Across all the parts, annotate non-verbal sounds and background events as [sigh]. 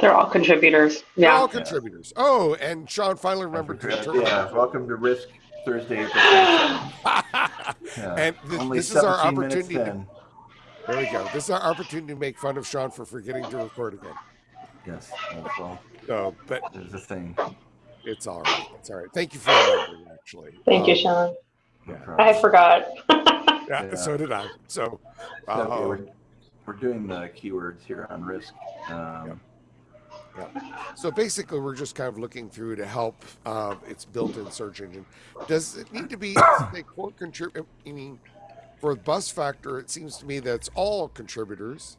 They're all contributors. They're Yeah. all contributors. Oh, and Sean finally remembered to turn Yeah, welcome to Risk Thursday, April [laughs] [laughs] Yeah. And th- Only this is our 17 minutes opportunity to- There we go. This is our opportunity to make fun of Sean for forgetting to record again. Yes, that's well, So, but there's a thing. it's all right. It's all right. Thank you for remembering, actually. Thank you, Um, Sean. Yeah. I forgot. [laughs] Yeah, Yeah. so did I. So, So, uh, we're, we're doing the keywords here on Risk. Um, so basically, we're just kind of looking through to help uh, its built-in search engine. Does it need to be [coughs] a core contributor? I mean, for the bus factor, it seems to me that it's all contributors,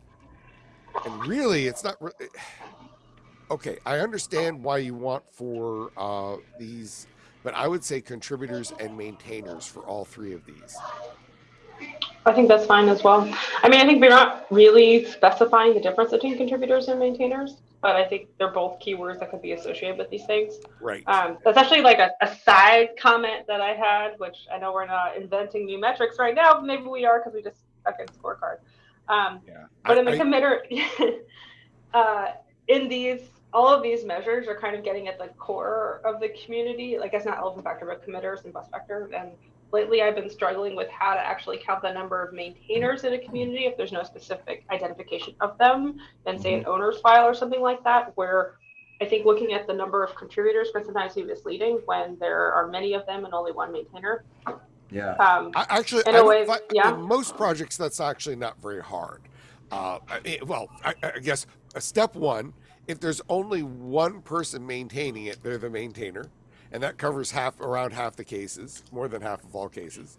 and really, it's not. Re- okay, I understand why you want for uh, these, but I would say contributors and maintainers for all three of these. I think that's fine as well. I mean, I think we're not really specifying the difference between contributors and maintainers, but I think they're both keywords that could be associated with these things. Right. Um, that's actually like a, a side comment that I had, which I know we're not inventing new metrics right now, but maybe we are because we just stuck in scorecard. Um, Yeah. but in the I- I- committer, [laughs] uh, in these, all of these measures are kind of getting at the core of the community. Like it's not elephant factor, but committers and bus factor. And lately, I've been struggling with how to actually count the number of maintainers in a community if there's no specific identification of them, than say an owner's file or something like that, where I think looking at the number of contributors can sometimes be misleading when there are many of them and only one maintainer. yeah. Um, I, actually, In I a way, fi- yeah. in most projects that's actually not very hard. Uh, I- it- well, I, I guess uh, step one, if there's only one person maintaining it, they're the maintainer, and that covers half around half the cases, more than half of all cases.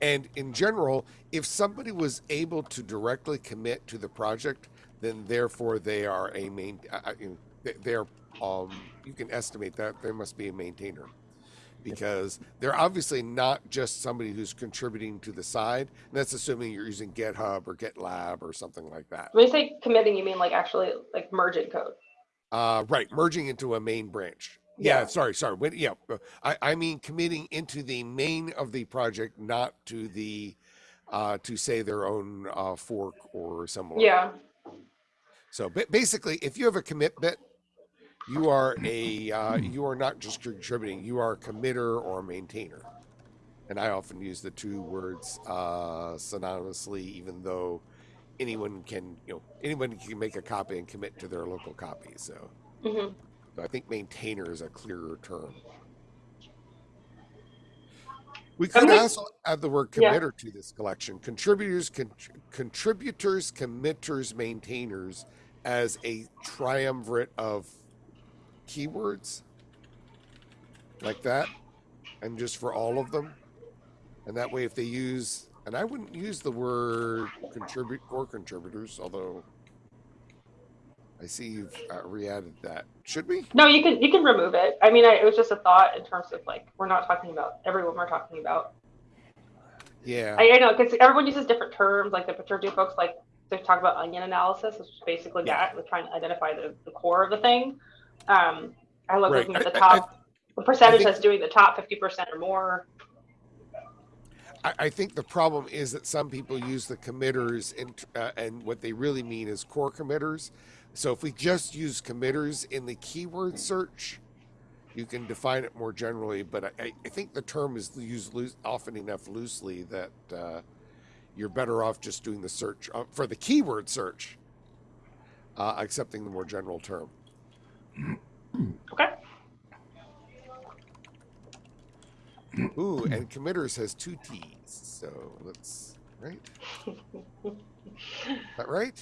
And in general, if somebody was able to directly commit to the project, then therefore they are a main. Uh, uh, they're um, you can estimate that there must be a maintainer because they're obviously not just somebody who's contributing to the side. And that's assuming you're using GitHub or GitLab or something like that. when you say committing, you mean like actually like merging code. Uh, right, merging into a main branch. Yeah, Yeah. sorry, sorry. Yeah, uh, I, I mean committing into the main of the project, not to the uh, to say their own uh, fork or similar. Yeah. So ba- basically, if you have a commit bit, you are a uh, you are not just contributing; you are a committer or a maintainer. And I often use the two words uh, synonymously, even though anyone can you know anyone can make a copy and commit to their local copy. So, hmm so I think maintainer is a clearer term. We could also add the word Yeah. committer to this collection. Contributors, con- contributors, committers, maintainers as a triumvirate of keywords like that, and just for all of them. And that way, if they use, and I wouldn't use the word contribute or contributors, although I see you've uh, re-added that. Should we? No, you can you can remove it. I mean, I, it was just a thought in terms of like we're not talking about everyone we're talking about. Yeah. I, I know because everyone uses different terms. Like the Paterdu folks like they talk about onion analysis, which is basically Yeah. that, trying to identify the, the core of the thing. Um, I love Right. looking at the I- I- top, the percentage think- that's doing the top fifty percent or more. I, I think the problem is that some people use the committers in, uh, and what they really mean is core committers. So if we just use committers in the keyword search, you can define it more generally. But I- I, think the term is used loose, often enough loosely that uh, you're better off just doing the search uh, for the keyword search, uh, accepting the more general term. [clears throat] Okay. Ooh, and committers has two T's. So let's right. [laughs] that right?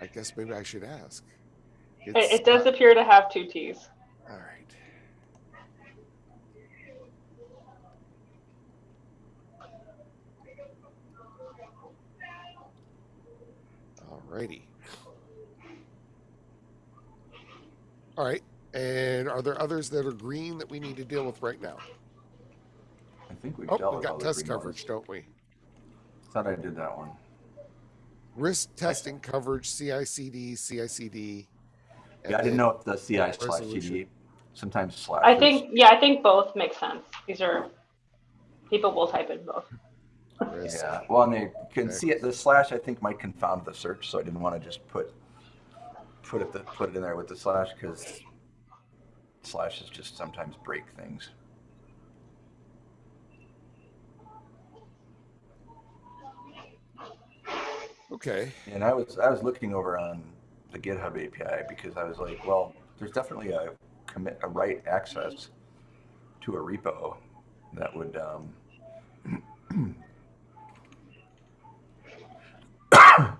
I guess maybe I should ask. It, It's it does not- appear to have two T's. all right. All righty. All right. And are there others that are green that we need to deal with right now? I think we've Oh, dealt we with all got the test green ones. coverage, don't we? Thought I did that one. Risk testing coverage, CICD, CICD. Yeah, I didn't know if the CI slash. CD sometimes slash. I think yeah, I think both make sense. These are people will type in both. risk. Yeah, well, and they can Okay. see it. The slash I think might confound the search, so I didn't want to just put put it the, put it in there with the slash because slashes just sometimes break things. Okay. And I was I was looking over on the GitHub API because I was like, well, there's definitely a commit a write access to a repo that would um, [coughs]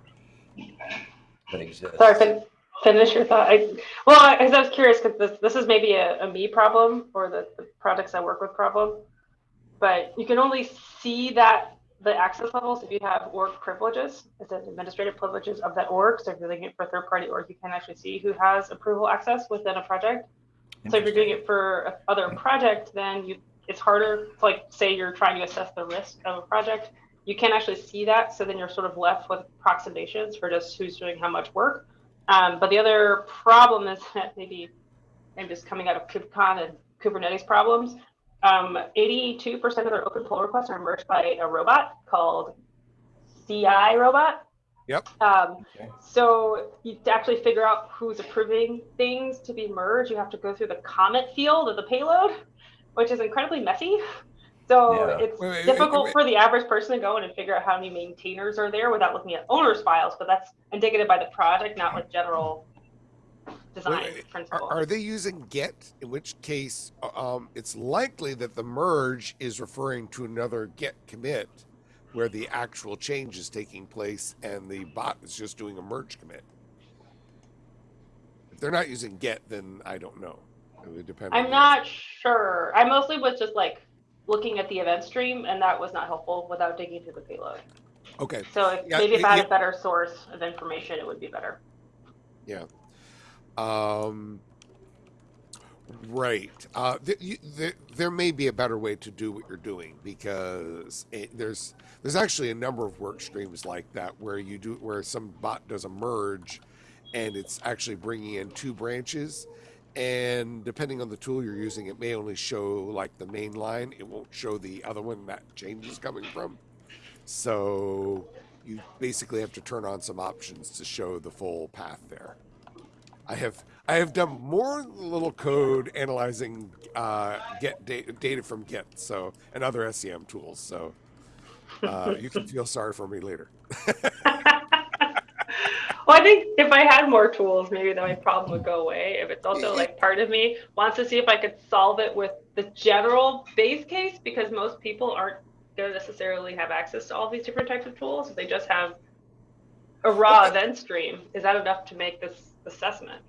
that exists. Sorry, fin- finish your thought. I, well, I, 'cause I was curious because this, this is maybe a, a me problem or the, the projects I work with problem. But you can only see that the access levels if you have org privileges, it's an administrative privileges of that org. So if you're doing it for third party org, you can actually see who has approval access within a project. So if you're doing it for a other project, then you it's harder. to, Like say you're trying to assess the risk of a project, you can't actually see that. So then you're sort of left with approximations for just who's doing how much work. Um, but the other problem is [laughs] that maybe I'm just coming out of KubeCon and Kubernetes problems. Um, 82% of their open pull requests are merged by a robot called CI robot. Yep. Um, Okay. so you to actually figure out who's approving things to be merged, you have to go through the comment field of the payload, which is incredibly messy. So Yeah. it's Wait, wait, difficult wait. for the average person to go in and figure out how many maintainers are there without looking at owners files, but that's indicative by the project, not like general design Wait, wait, principle. Are, are they using Git? In which case, uh, um, it's likely that the merge is referring to another Git commit where the actual change is taking place and the bot is just doing a merge commit. If they're not using Git, then I don't know. It would depend. I'm not sure. I mostly was just like looking at the event stream, and that was not helpful without digging through the payload. Okay. So if, Yeah, maybe if I had a better source of information, it would be better. Um, right. Uh, th- you, there, there may be a better way to do what you're doing because it, there's there's actually a number of work streams like that where you do where some bot does a merge, and it's actually bringing in two branches. And depending on the tool you're using, it may only show like the main line. It won't show the other one that change is coming from. So you basically have to turn on some options to show the full path there. I have I have done more little code analyzing uh, get data, data from Git so and other SCM tools. So uh, you can feel sorry for me later. [laughs] well, I think if I had more tools, maybe then my problem would go away. If it's also like part of me wants to see if I could solve it with the general base case, because most people aren't going to necessarily have access to all these different types of tools. They just have a raw Okay. event stream, is that enough to make this assessment?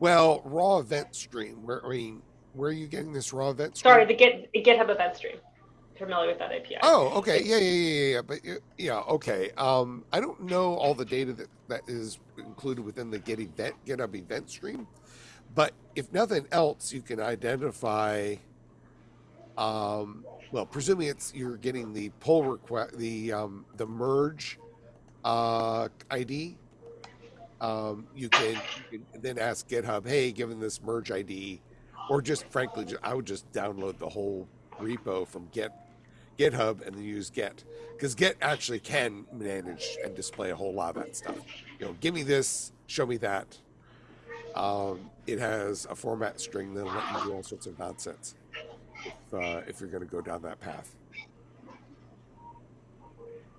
Well, raw event stream. Where I mean, where are you getting this raw event stream? Sorry, the Git GitHub event stream. Familiar with that API? Oh, okay. Yeah, yeah, yeah, yeah. But yeah, okay. Um, I don't know all the data that, that is included within the Get event GitHub event stream, but if nothing else, you can identify. Um, well, presuming it's you're getting the pull request, the um, the merge uh, ID. Um, you can, you can then ask GitHub, hey, given this merge ID, or just frankly, I would just download the whole repo from Git GitHub and then use Git because Git actually can manage and display a whole lot of that stuff. You know, give me this, show me that. Um, it has a format string that'll let you do all sorts of nonsense if, uh, if you're going to go down that path.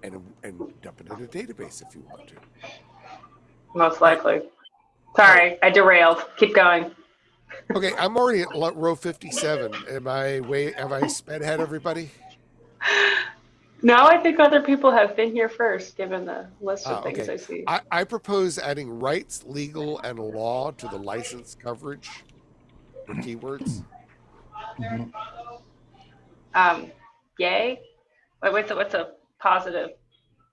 And, and dump it in a database if you want to. Most likely. Sorry, I derailed. Keep going. Okay, I'm already at row 57. Am I way? Have I sped ahead everybody? No, I think other people have been here first, given the list of Ah, things okay. I see. I, I propose adding rights, legal, and law to the license coverage for keywords. Mhm. Um, yay. Wait, what's a, what's a positive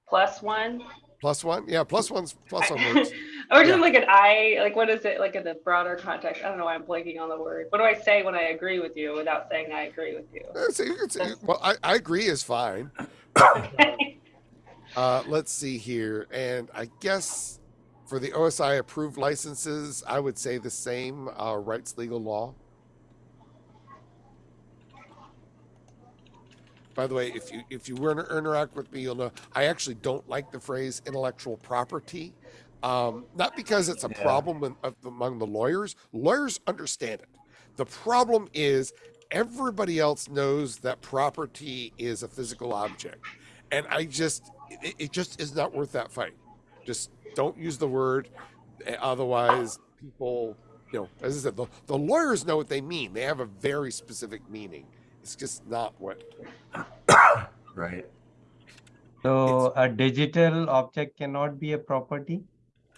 plus one? Plus one, yeah, plus one's plus one works. [laughs] or just Yeah. like an I, like what is it, like in the broader context? I don't know why I'm blanking on the word. What do I say when I agree with you without saying I agree with you? So you could say, well, I, I agree is fine. [laughs] Uh, let's see here, and I guess for the OSI approved licenses, I would say the same uh, rights, legal, law. By the way, if you if you were to interact with me, you'll know I actually don't like the phrase intellectual property. Um, not because it's a Yeah. problem of, among the lawyers. Lawyers understand it. The problem is everybody else knows that property is a physical object, and I just it, it just is not worth that fight. Just don't use the word, eh, otherwise people, you know, as I said, the, the lawyers know what they mean. They have a very specific meaning. It's just not what [coughs] Right. So a digital object cannot be a property?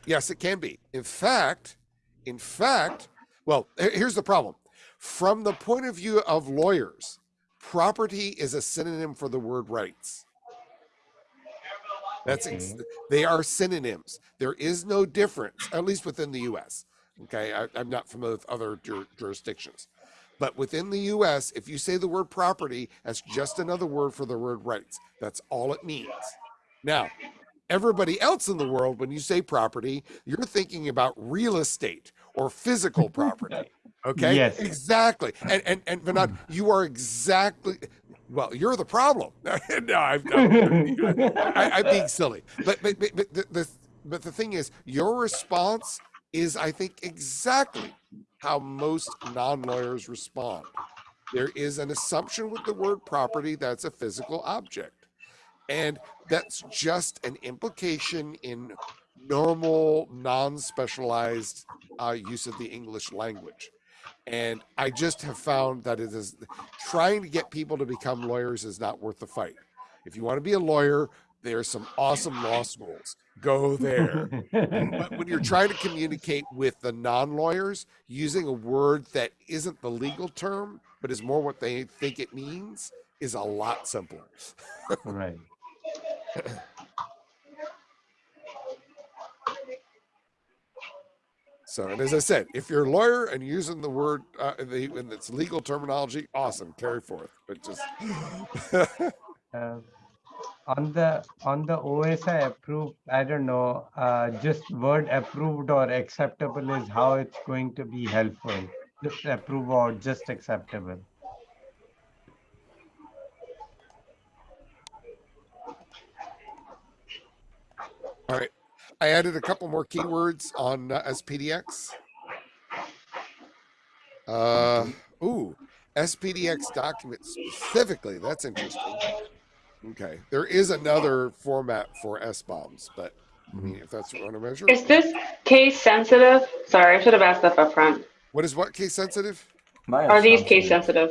Yes, it can be. In fact, in fact, well, here's the problem. From the point of view of lawyers, property is a synonym for the word rights. That's ex- they are synonyms. There is no difference, at least within the U.S. Okay, I, I'm not familiar with other jur- jurisdictions, but within the U.S., if you say the word property, that's just another word for the word rights. That's all it means. Now, everybody else in the world, when you say property, you're thinking about real estate or physical property. Okay. Yes. Exactly. And and and Vinod, hmm. you are exactly well, you're the problem. [laughs] no, I'm, I'm, I, I'm being silly. But but but, but the, the but the thing is, your response is, I think, exactly how most non-lawyers respond. There is an assumption with the word property that's a physical object. And that's just an implication in normal, non-specialized uh, use of the English language. And I just have found that it is trying to get people to become lawyers is not worth the fight. If you want to be a lawyer, there's some awesome law schools. Go there. But when you're trying to [laughs] communicate with the non-lawyers using a word that isn't the legal term, but is more what they think it means, is a lot simpler. Right. [laughs] So, and as I said, if you're a lawyer and using the word uh, the in its legal terminology, awesome, carry forth. But just Uh, on the on the OSI approved, I don't know, uh, just word approved or acceptable is how it's going to be helpful. Just approve or just acceptable. all right, I added a couple more keywords on uh, SPDX. Uh, ooh, SPDX document specifically. That's interesting. Okay, there is another format for SBOMs, but I mean, if that's what you want to measure, Is this case sensitive? Sorry, I should have asked that up front. what is what case sensitive? My Are these case sensitive?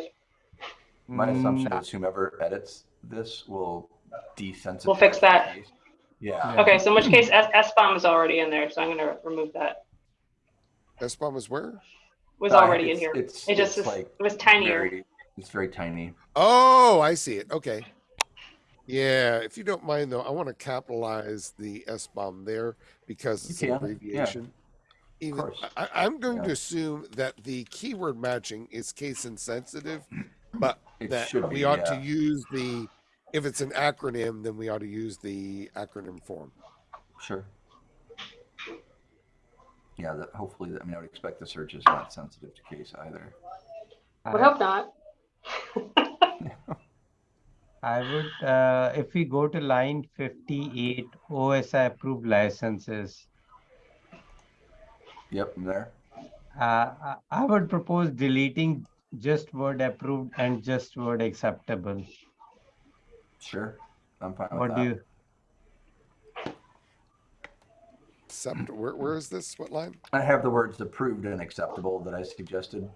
My assumption Mm, is whomever edits this will desensitize. We'll fix that. Yeah. Yeah. Okay, so in which case S, SBOM is already in there, so I'm gonna remove that. SBOM is where? Was Uh, already in here. It's, It just it's is- like It was tinier. very, it's very tiny. Oh, I see it. Okay. Yeah, if you don't mind though, I want to capitalize the SBOM there because it's an can, yeah. abbreviation. Even, course. I, I'm going to assume that the keyword matching is case insensitive, but It that should we be, ought to use the if it's an acronym, then we ought to use the acronym form. Sure. Yeah, that hopefully, I mean, I would expect the search is not sensitive to case either. Would I- hope not. [laughs] I would, uh, if we go to line fifty-eight, OSI approved licenses. Yep, I'm there. Uh, I- I would propose deleting just word approved and just word acceptable. Sure. I'm fine with What that. do you, Except where, where is this? What line? I have the words approved and acceptable that I suggested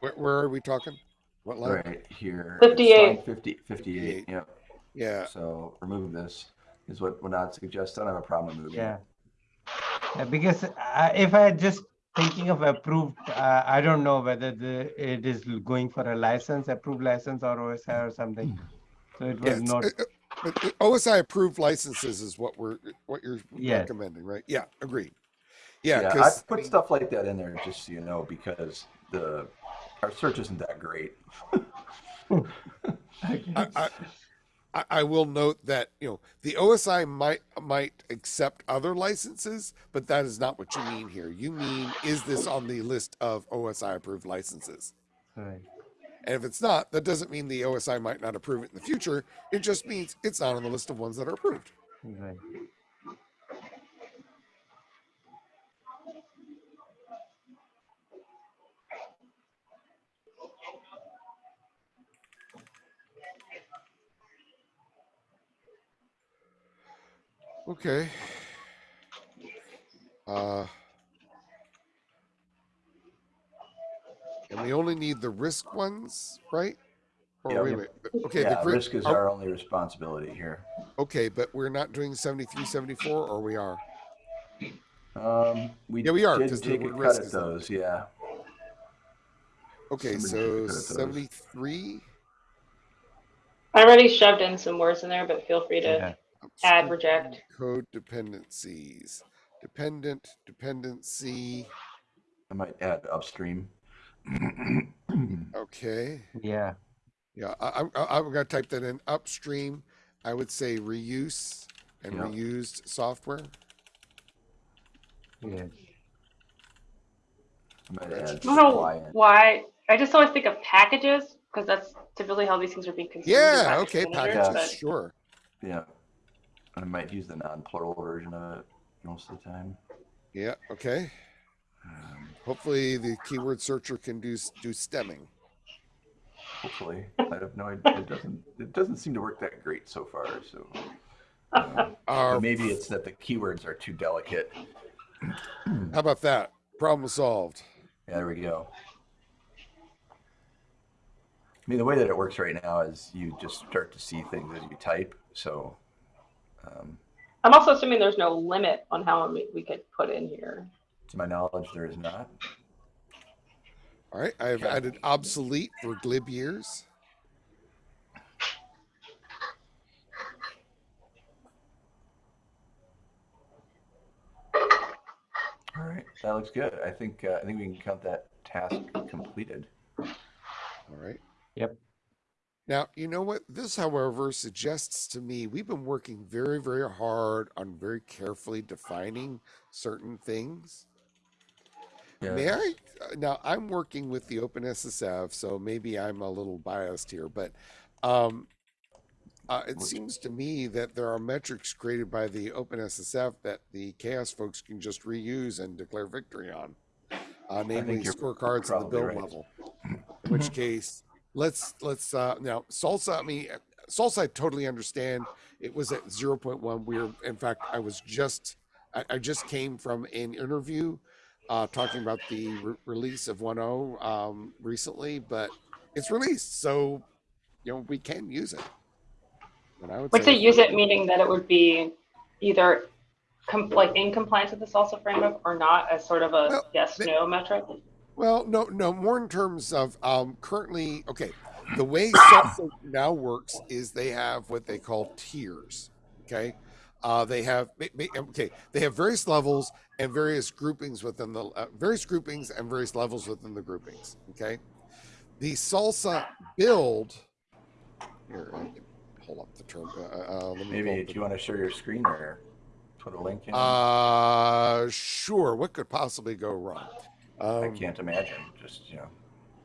Where, where are we talking? What line? right here. It's 58. line 50, 58. Yep. Yeah. So remove this is what Vinod suggested. I don't have a problem removing yeah. Yeah, because uh, if I just thinking of approved, uh, I don't know whether the, it is going for a license, approved license or OSI or something. So it was it's- not, but OSI approved licenses is what we're what you're Yes. recommending, right? Yeah, agreed. Yeah, Yeah, I put stuff like that in there just so you know because the our search isn't that great. [laughs] I, I, I, I will note that you know the OSI might might accept other licenses, but that is not what you mean here. You mean is this on the list of OSI approved licenses? right. And if it's not, that doesn't mean the OSI might not approve it in the future. It just means it's not on the list of ones that are approved. Right. Okay. Uh, and we only need the risk ones, right? Or Yeah, wait, we- wait. Okay, yeah, the risk is are- our only responsibility here. okay, but we're not doing 73, 74, or we are. Um, we Yeah, we are, did 'cause the take a word cut risk at is there. those. Yeah. Okay, Somebody so took a cut at those. 73. I already shoved in some words in there, but feel free to Yeah. Add, reject. Code dependencies. Dependent, dependency. I might add upstream. [clears throat] Okay. Yeah. Yeah, I, I'm, I- I'm gonna type that in upstream. I would say reuse and Yeah. reused software. Yes. I might That's- add I don't know why. I just always think of packages because that's typically how these things are being consumed. Yeah, okay, packages, but- sure. Yeah. I might use the non-plural version of it most of the time. Yeah, okay. Um, Hopefully the keyword searcher can do do stemming. hopefully, I have no idea. It doesn't. It doesn't seem to work that great so far. So Our, maybe it's that the keywords are too delicate. how about that? Problem solved. Yeah, there we go. I mean, the way that it works right now is you just start to see things as you type. So, um, I'm also assuming there's no limit on how we could put in here. to my knowledge, there is not. All right, I have Okay. added obsolete for glib years. All right, that looks good. I think uh, I think we can count that task completed. All right. Yep. Now, you know what? This, however, suggests to me we've been working very, very hard on very carefully defining certain things. May I? uh, Now, I'm working with the OpenSSF, so maybe I'm a little biased here, but um, uh, it seems to me that there are metrics created by the OpenSSF that the CHAOSS folks can just reuse and declare victory on, uh, namely scorecards at the build right. level. [clears throat] In which case, let's let's uh, now SLSA. I mean, SLSA. I totally understand. It was at zero point one. We were, in fact, I was just I, I just came from an interview uh, talking about the re- release of 1.0 um, recently, but it's released, so you know we can use it. And I would say say use it meaning that it would be either com- like in compliance with the SLSA framework or not as sort of a Well, yes no metric. Well, no, no, more in terms of um, currently. Okay, the way SLSA now works is they have what they call tiers. Okay, uh, they have okay, they have various levels and various groupings within the uh, various groupings and various levels within the groupings. Okay, the SLSA build. Here, pull up the term. Uh, uh, let me Maybe up you want to share your screen or put a link in? Uh, sure. What could possibly go wrong? I Um, can't imagine. Just you know,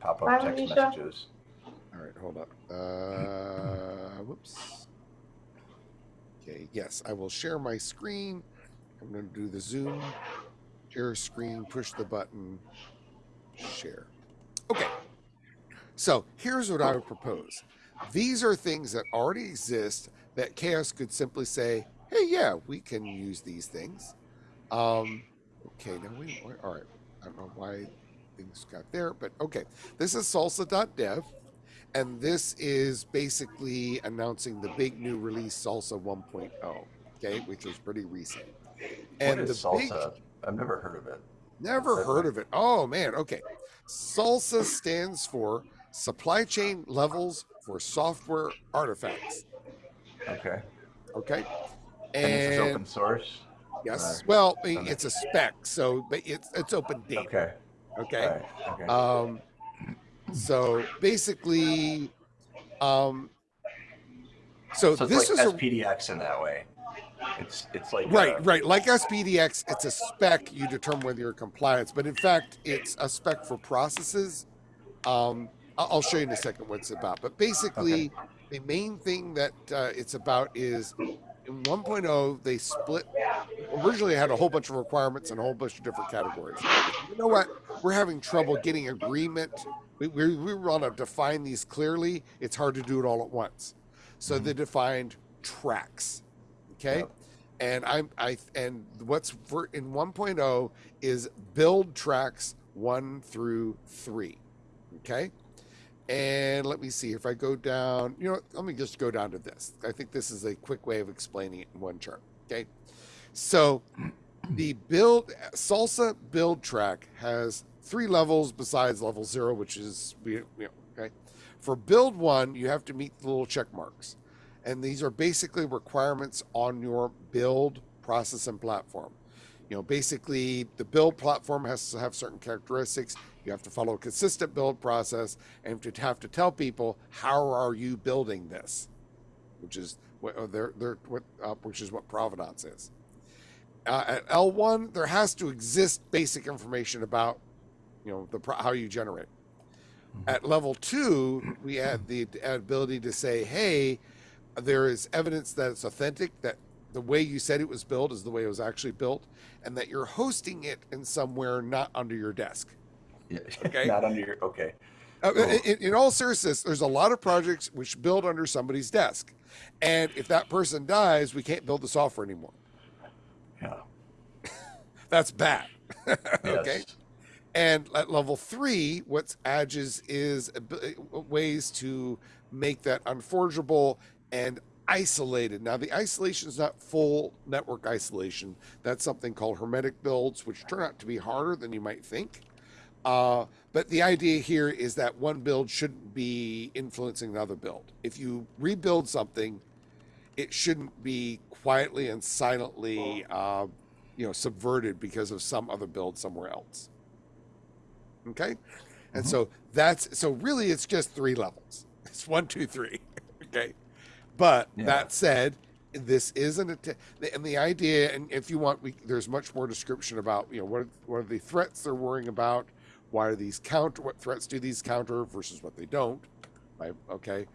pop Bye, up text Alicia. messages. All right, hold up. Uh, whoops. Okay, yes, I will share my screen. I'm going to do the Zoom, share screen, push the button, share. Okay, so here's what I would propose. These are things that already exist that CHAOSS could simply say, hey, yeah, we can use these things. Um, okay, now we, all right, I don't know why things got there, but okay. This is slsa.dev. And this is basically announcing the big new release SLSA 1.0, okay, which is pretty recent. And what is the big SLSA? I've never heard of it. never Okay. heard of it. Oh man, okay. SLSA stands for supply chain levels for software artifacts. Okay. Okay. And, this is open source. Yes, or- well, okay. it's a spec, so but it's it's open data. Okay. Okay. Right. Okay. Um, so basically, um, so, so this like is a SPDX in that way. It's it's like right, uh, right. Like SPDX, it's a spec. You determine whether you're compliance, but in fact, it's a spec for processes. Um, I'll show you in a second what it's about. But basically, the main thing that uh, it's about is in 1.0 they split. Originally, had a whole bunch of requirements and a whole bunch of different categories. You know what? We're having trouble getting agreement. We, we, we want to define these clearly. It's hard to do it all at once. So Mhm. they defined tracks. Okay. Yep. and I'm I and what's for in 1.0 is build tracks one through three. Okay. And let me see if I go down, you know, let me just go down to this. I think this is a quick way of explaining it in one chart. Okay. So [clears throat] the build SLSA build track has three levels besides level zero, which is we you know, okay. For build one, you have to meet the little check marks. And these are basically requirements on your build process and platform. You know, basically the build platform has to have certain characteristics. You have to follow a consistent build process and to have to tell people how are you building this, which is what uh, they're, they're, what, uh, which is what provenance is. Uh, at L1, there has to exist basic information about, you know, the how you generate. At level two, we add the ability to say, hey, there is evidence that it's authentic, that the way you said it was built is the way it was actually built, and that you're hosting it in somewhere not under your desk. Yeah. Okay. [laughs] Not under your, okay. Uh, in, in all seriousness, there's a lot of projects which build under somebody's desk. And if that person dies, we can't build the software anymore. Yeah. [laughs] That's bad. [laughs] okay. And at level three, what's adges is ways to make that unforgeable and isolated. Now, the isolation is not full network isolation. That's something called hermetic builds, which turn out to be harder than you might think. Uh, but the idea here is that one build shouldn't be influencing another build. If you rebuild something, it shouldn't be quietly and silently, uh, you know, subverted because of some other build somewhere else. Okay, and Mhm. so that's so really it's just three levels. [laughs] It's one, two, three. [laughs] okay, but Yeah. that said, this isn't a and the idea and if you want we there's much more description about you know what what are the threats they're worrying about why are these counter what threats do these counter versus what they don't right? Okay?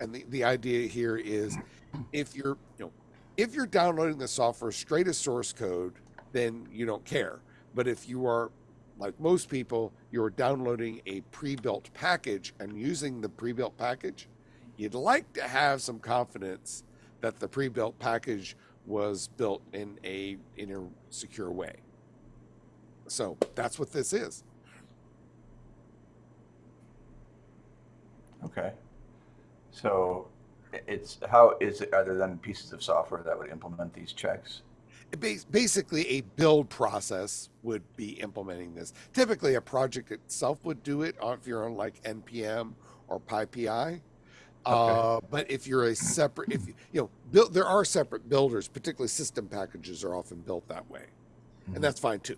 And the, the idea here is if you're you know if you're downloading the software straight as source code then you don't care. But if you are like most people you're downloading a pre-built package and using the pre-built package you'd like to have some confidence that the pre-built package was built in a in a secure way. So that's what this is Okay. So it's, how is it, are there then pieces of software that would implement these checks? Basically a build process would be implementing this typically a project itself would do it on- if you're on like npm or pypi uh, but if you're a separate if you you know build there are separate builders particularly system packages are often built that way Mhm. and that's fine too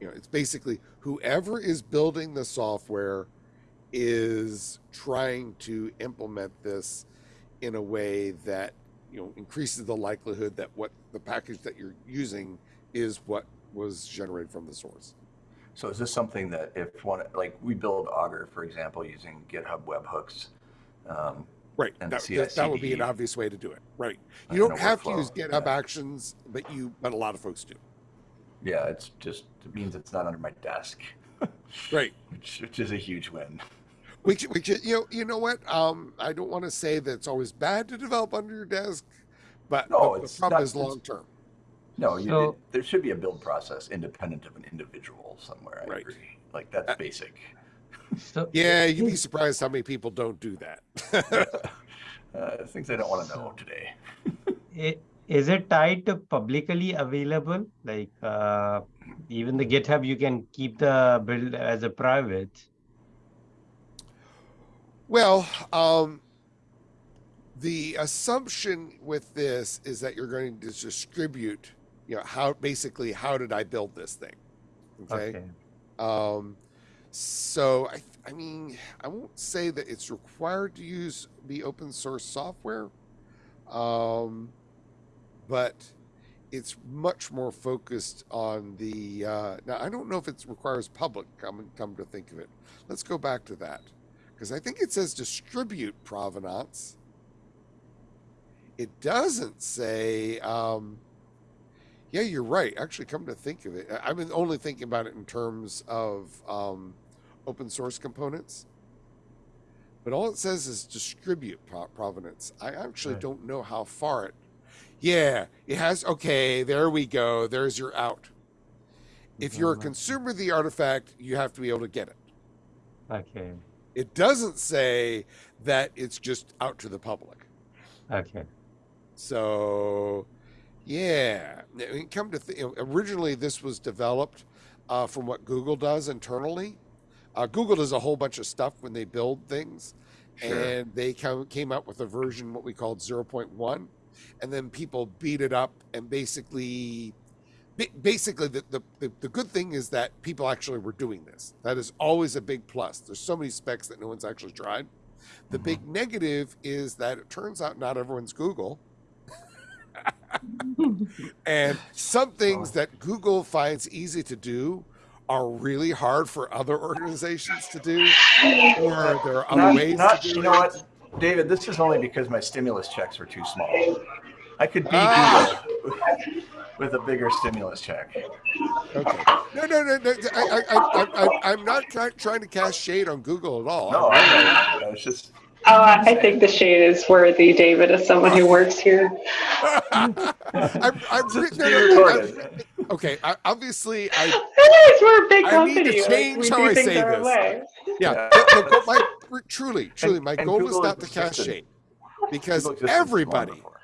you know it's basically whoever is building the software is trying to implement this in a way that you know increases the likelihood that what the package that you're using is what was generated from the source. So is this something that if one, like we build Augur, for example, using GitHub webhooks? Um, right. And that, that, that would be an obvious way to do it. Right. You don't have to use github yeah. actions but you but a lot of folks do. Yeah, it's just, it means it's not under my desk, right. [laughs] Which, which is a huge win. Which which you know you know what um i don't want to say that it's always bad to develop under your desk but No, the, the it's problem not- is it's- long term No, you, So- it, there should be a build process independent of an individual somewhere. I Right. agree. Like that's Uh, basic. So [laughs] yeah you'd be surprised how many people don't do that [laughs] uh, things I don't want to know today. [laughs] i- is it tied to publicly available? Like uh, even the GitHub, you can keep the build as a private. Well, um, the assumption with this is that you're going to distribute, you know, how basically how did I build this thing? Okay. Okay. Um, so I, I mean, I won't say that it's required to use the open source software, um, but it's much more focused on the. Uh, now I don't know if it requires public. Come come to think of it, let's go back to that because I think it says distribute provenance. It doesn't say. Um, yeah, you're right. Actually, come to think of it, I- I've been only thinking about it in terms of um, open source components. But all it says is distribute provenance. I actually Right. don't know how far it. Yeah, it has. Okay, there we go. There's your out. If you're a consumer of the artifact, you have to be able to get it. Okay. It doesn't say that it's just out to the public. Okay. So, yeah, I mean, come to th- originally this was developed uh, from what Google does internally. Uh, Google does a whole bunch of stuff when they build things, Sure. and they come, came up with a version what we called 0.1, and then people beat it up and basically. Ba- Basically, the, the, the, the good thing is that people actually were doing this. That is always a big plus. There's so many specs that no one's actually tried. The Mhm. big negative is that it turns out not everyone's Google. [laughs] and some things that Google finds easy to do are really hard for other organizations to do, or there are other Not, ways not, to do you know it. what, David, this is only because my stimulus checks were too small. I could be Ah. Google with a bigger stimulus check. Okay. No, no, no, no. I, I, I, I, I'm not try, trying to cast shade on Google at all. No, I know. I was just, Oh, I think the shade is worthy, David, as someone who works here. [laughs] I'm, I'm, just no, be no, no, I'm- okay. I, obviously, I [laughs] It is, we're a big I need to company. like, change we how do I say this. way. Yeah, Yeah. but- but my, truly, truly, my and goal Google is not to cast shade because Google existed long everybody, before.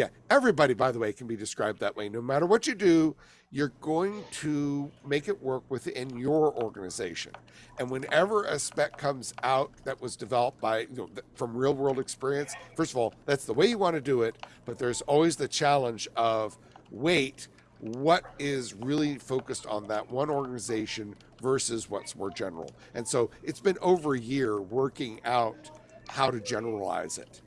Yeah, everybody, by the way, can be described that way. No matter what you do, you're going to make it work within your organization. And whenever a spec comes out that was developed by, you know, from real world experience, first of all, that's the way you want to do it. But there's always the challenge of wait, what is really focused on that one organization versus what's more general. And so it's been over a year working out how to generalize it.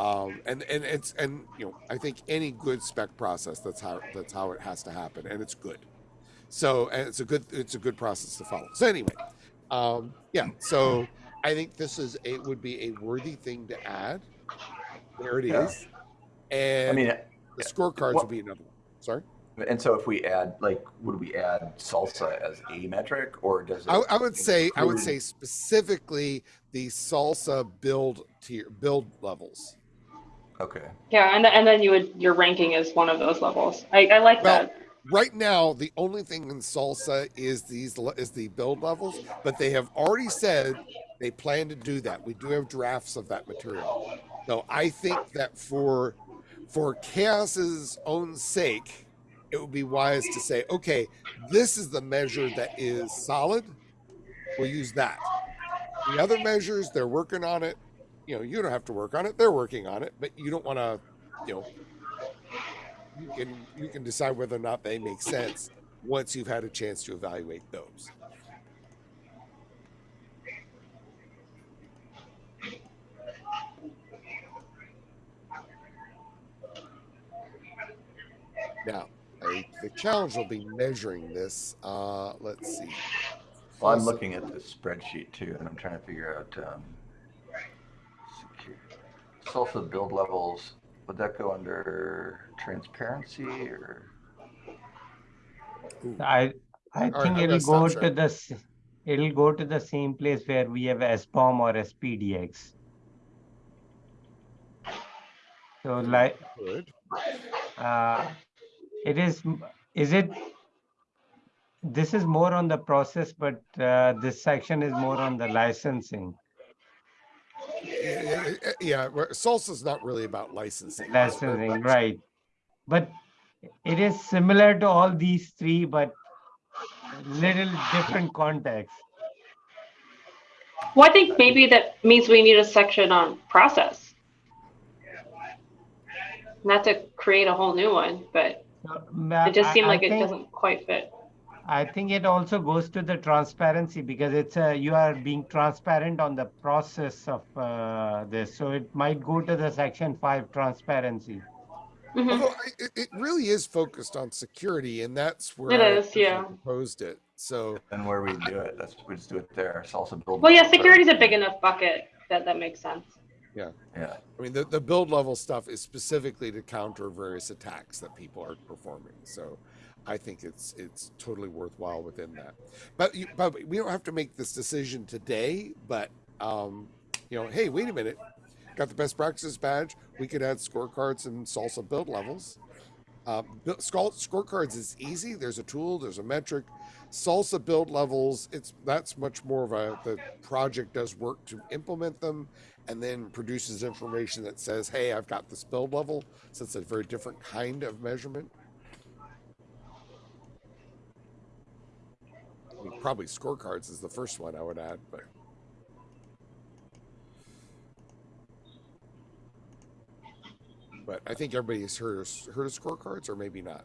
Um, and and it's and you know I think any good spec process that's how that's how it has to happen, and it's good. So and it's a good it's a good process to follow. So anyway, um, yeah. So I think this is it would be a worthy thing to add. There it is, Yeah. and I mean, the scorecards will be another one. Sorry. and so if we add, like, would we add SLSA as a metric or does it? I, I would say I would say specifically the SLSA build tier build levels. Okay. Yeah, and, and then you would, your ranking is one of those levels. I, I like Well, that. right now the only thing in SLSA is these is the build levels, but they have already said they plan to do that. We do have drafts of that material. So I think that for for CHAOSS's own sake, it would be wise to say, okay, this is the measure that is solid. We'll use that. The other measures, they're working on it. You know, you don't have to work on it. They're working on it, but you don't want to, you know, you can you can decide whether or not they make sense once you've had a chance to evaluate those. Now, I, the challenge will be measuring this. Uh, let's see. Well, I'm looking at this spreadsheet too, and I'm trying to figure out, um, SLSA build levels, would that go under transparency or? I I All right, think it'll go to share. the it'll go to the same place where we have SBOM or SPDX. So like good. uh, it is is it this is more on the process, but uh, this section is more on the licensing. Yeah, yeah, yeah, yeah, SLSA's not really about licensing. It's very Licensing, much- right? But it is similar to all these three, but little different context. Well, I think maybe that means we need a section on process. Not to create a whole new one, but it just seemed I like it doesn't quite fit. I think it also goes to the transparency because it's a, you are being transparent on the process of uh, this. So it might go to the section five transparency. Mhm. Although it, it really is focused on security, and that's where It I yeah. proposed it. So And where we do it, that's, we just do it there, SLSA build. Well, yeah, levels, security's a big enough bucket that that makes sense. Yeah. Yeah, I mean, the, the build level stuff is specifically to counter various attacks that people are performing. So I think it's it's totally worthwhile within that. But you, but we don't have to make this decision today. But um, you know, hey, wait a minute. got the best practices badge. We could add scorecards and SLSA build levels. Uh, scorecards is easy. There's a tool. There's a metric. SLSA build levels. It's that's much more of a the project does work to implement them, and then produces information that says, "Hey, I've got this build level." So it's a very different kind of measurement. I mean, probably scorecards is the first one I would add, but but I think everybody's heard of, heard of scorecards, or maybe not.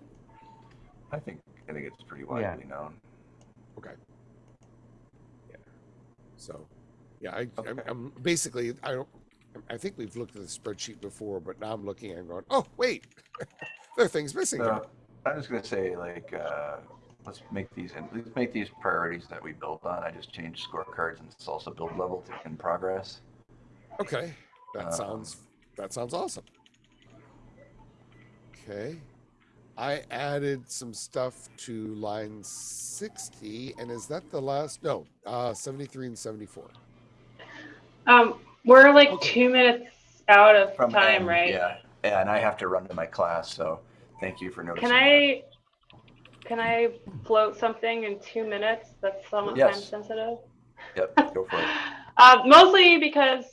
I think I think it's pretty Yeah. widely known. Okay. Yeah. So, yeah, I, I'm, I'm basically I don't. I think we've looked at the spreadsheet before, but now I'm looking and going, oh wait, [laughs] there are things missing. here." So I'm just gonna say like, uh, let's make these, and let's make these priorities that we build on. I just changed scorecards and SLSA build level to in progress. Okay, that Um, sounds that sounds awesome. Okay, I added some stuff to line sixty, and is that the last? No, uh, seventy-three and seventy-four. Um, we're like Okay. two minutes out of From time, M, right? Yeah, yeah, and I have to run to my class, so thank you for noticing. Can that. Can I float something in two minutes that's somewhat Yes. time sensitive? Yep, [laughs] go for it. Uh, mostly because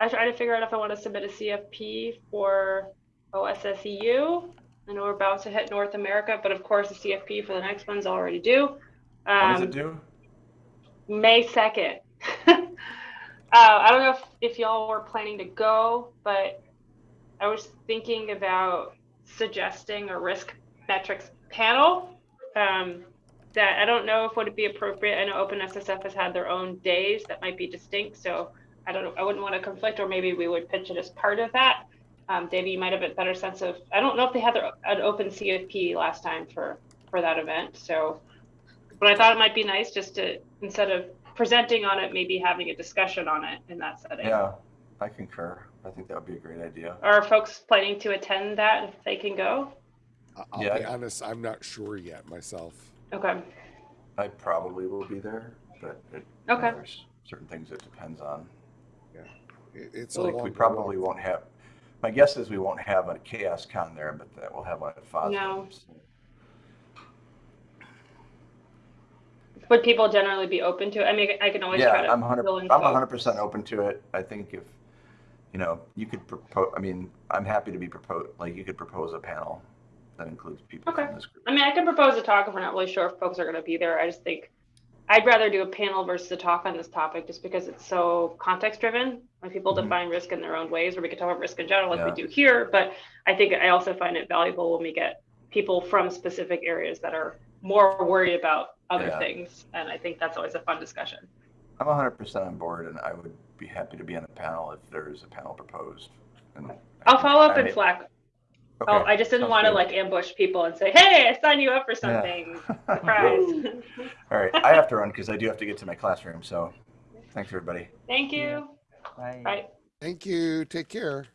I try to figure out if I want to submit a CFP for OSSEU. I know we're about to hit North America, but of course the CFP for the next one's already due. What does Um, it do? May 2nd. [laughs] uh, I don't know if, if y'all were planning to go, but I was thinking about suggesting a risk metrics panel. Um, that I don't know if would it be appropriate. I know OpenSSF has had their own days that might be distinct, so I don't know. I wouldn't want to conflict, or maybe we would pitch it as part of that. Um, Davey, you might have a better sense of. I don't know if they had their, an open CFP last time for for that event, so but I thought it might be nice just to instead of presenting on it, maybe having a discussion on it in that setting. Yeah, I concur. I think that would be a great idea. Are folks planning to attend that if they can go? I- I'll Yeah. be honest, I'm not sure yet myself. Okay. I probably will be there, but it, Okay. there's certain things it depends on. It, it's I a think we long probably won't have, my guess is we won't have a CHAOSScon there, but that we'll have one at FOSDEM. No. Would people generally be open to it? I mean, I can always Yeah, try to I'm hundred, fill in I'm hundred percent open to it. I think if, you know, you could propose, I mean, I'm happy to be proposed, like, you could propose a panel that includes people Okay. from this group. I mean, I can propose a talk if we're not really sure if folks are going to be there. I just think I'd rather do a panel versus a talk on this topic just because it's so context driven. When people Mhm. define risk in their own ways, or we can talk about risk in general like Yeah. we do here. But I think I also find it valuable when we get people from specific areas that are more worried about other Yeah. things. And I think that's always a fun discussion. I'm hundred percent on board and I would be happy to be on the panel if there is a panel proposed. And I'll follow up I in Slack. Oh, okay, Oh, I just didn't sounds want to like ambush people and say, "Hey, I signed you up for something." [laughs] Surprise. All right, I have to run because I do have to get to my classroom, so thanks, everybody. Thank you. Bye. Bye. Thank you. Take care.